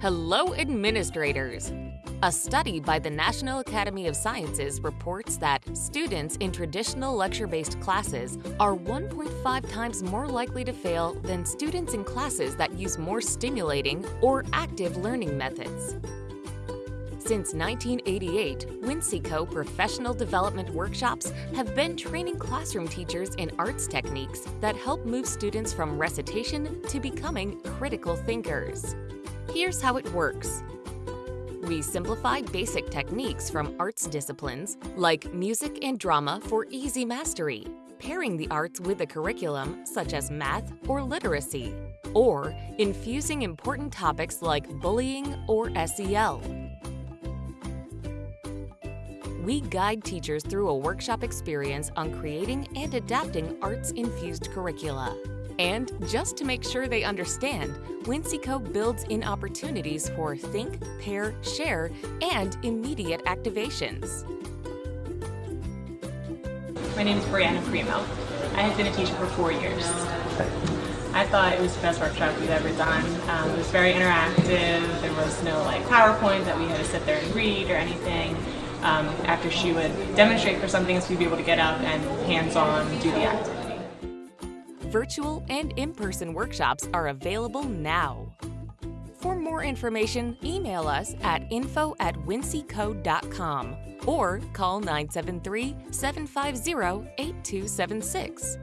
Hello, administrators! A study by the National Academy of Sciences reports that students in traditional lecture-based classes are 1.5 times more likely to fail than students in classes that use more stimulating or active learning methods. Since 1988, Winseco professional development workshops have been training classroom teachers in arts techniques that help move students from recitation to becoming critical thinkers. Here's how it works. We simplify basic techniques from arts disciplines, like music and drama for easy mastery, pairing the arts with a curriculum such as math or literacy, or infusing important topics like bullying or SEL. We guide teachers through a workshop experience on creating and adapting arts-infused curricula. And just to make sure they understand, Winseco builds in opportunities for think, pair, share, and immediate activations. My name is Brianna Primo. I have been a teacher for four years. I thought it was the best workshop we've ever done. Um, it was very interactive. There was no like PowerPoint that we had to sit there and read or anything. Um, after she would demonstrate for something, so we'd be able to get up and hands-on do the activity. Virtual and in-person workshops are available now. For more information, email us at info at winseco.com or call 973 750 8276.